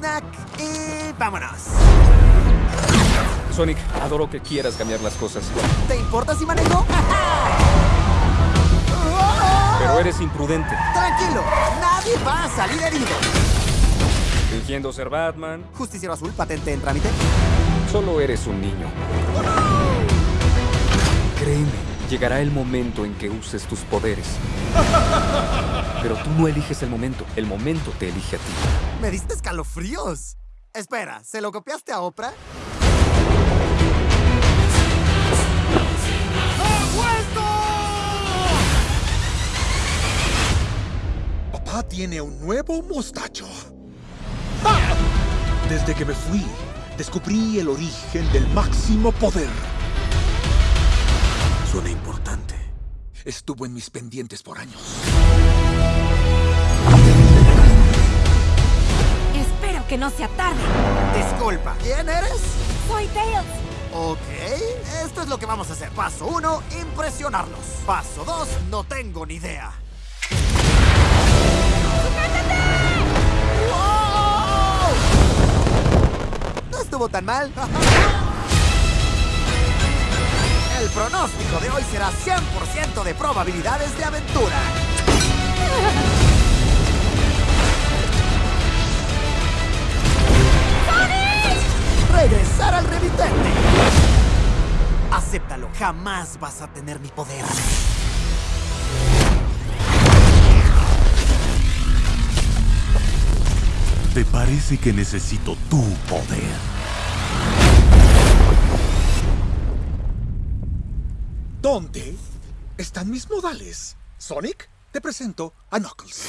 Mac y vámonos. Sonic, adoro que quieras cambiar las cosas. ¿Te importa si manejo? Pero eres imprudente. Tranquilo, nadie va a salir herido. Fingiendo ser Batman. Justiciero azul, patente en trámite. Solo eres un niño. Llegará el momento en que uses tus poderes. Pero tú no eliges el momento, el momento te elige a ti. Me diste escalofríos. Espera, ¿se lo copiaste a Oprah? Papá tiene un nuevo mostacho. ¡Ah! Desde que me fui, descubrí el origen del máximo poder. Suena importante. Estuvo en mis pendientes por años. Espero que no sea tarde. Disculpa, ¿quién eres? Soy Tails. Ok, esto es lo que vamos a hacer. Paso 1, impresionarlos. Paso 2, no tengo ni idea. ¡Wow! No estuvo tan mal. El pronóstico de hoy será 100% de probabilidades de aventura. Regresar al remitente. Acéptalo, jamás vas a tener mi poder. ¿Te parece que necesito tu poder? ¿Dónde están mis modales? Sonic, te presento a Knuckles.